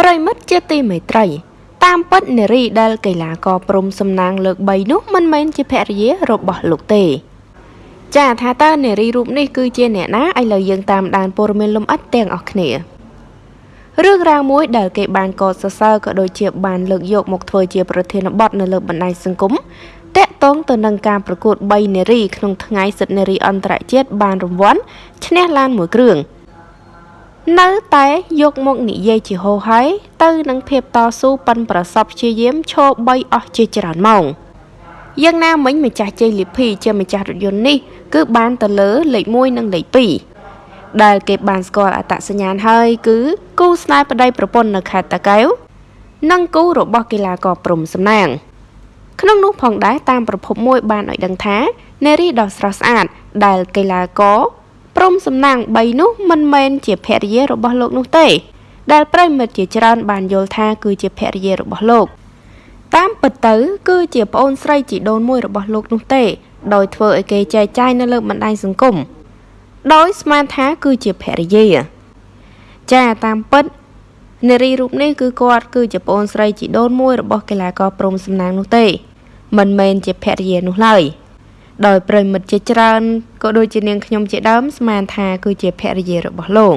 ប្រិមិត្តជាទីមេត្រី តាមពិតនារីដែលកីឡាករព្រំសំណាងលើក3នោះមិនមែនជាភរិយារបស់លោកទេ ចាថាតើនារីរូបនេះគឺជាអ្នកណាឥឡូវយើងតាមដានព័ត៌មានលម្អិតទាំងអស់គ្នារឿងរ៉ាវមួយដែលគេបានកត់សរសើរក៏ដូចជាបានលើកយកមកធ្វើជាប្រធានបទនៅលើបណ្ដាញសង្គមតាក់ទងទៅនឹងការប្រកួត3នារីក្នុងថ្ងៃសិទ្ធិនារីអន្តរជាតិបានរង្វាន់ឈ្នះឡានមួយគ្រឿង នៅតែយកមកនិយាយជាហោហើយទៅនឹងភាពតស៊ូប៉ិនប្រសពព្យាយាមឈរ3អស់ជាច្រើនម៉ោងយ៉ាងណាមិញម្ចាស់ជ័យលីភីជាម្ចាស់រថយន្តនេះគឺបានទៅលើលេខ1និងលេខ2ដែលគេបានស្គាល់អត្តសញ្ញាណហើយគឺគូស្នេហ៍ប្តីប្រពន្ធនៅខេត្តតាកែវនិងគូរបស់កីឡាករព្រំសំណាងក្នុងនោះផងដែរតាមប្រភពមួយបានឲ្យដឹងថានារីដ៏ស្រស់ស្អាតដែលកីឡាករ ព្រំសំណាង3នោះមិនមែនជាភរិយារបស់លោកនោះទេ ដែលប្រិមិត្តជាច្រើនបានយល់ថាគឺជាភរិយារបស់លោកតាមពិតទៅគឺជាប្អូនស្រីជីដូនមួយរបស់លោកនោះទេ ដោយធ្វើឲ្យគេចែកចាយនៅលើបណ្ដាញសង្គមដោយស្មានថាគឺជាភរិយា ចាតាមពិតនារីរូបនេះគឺគាត់គឺជាប្អូនស្រីជីដូនមួយរបស់កីឡាករព្រំសំណាងនោះទេ មិនមែនជាភរិយានោះឡើយ។ ដោយប្រិមិត្តជាច្រើនក៏ដូចជានាងខ្ញុំជាដើមស្មានថាគឺជាភរិយារបស់លោក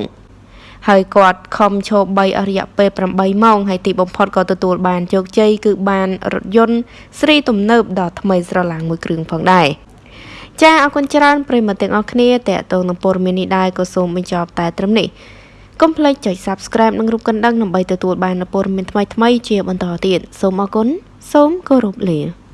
ហើយគាត់ខំឈប់3អរិយពេល8ម៉ោងហើយទីបំផុតក៏ទទួលបានជោគជ័យគឺបានរថយន្តស្រីទំនើបដ៏ថ្មីស្រឡាងមួយគ្រឿងផងដែរចាអរគុណច្រើនប្រិមត្តទាំងអស់គ្នាតេតងនឹងព័ត៌មាននេះដែរក៏សូមបញ្ចប់តែត្រឹមនេះកុំភ្លេចចុច Subscribe និងរូបកណ្ដឹងដើម្បីទទួលបានព័ត៌មានថ្មីៗជាបន្តទៀតសូមអរគុណសូមគោរពលា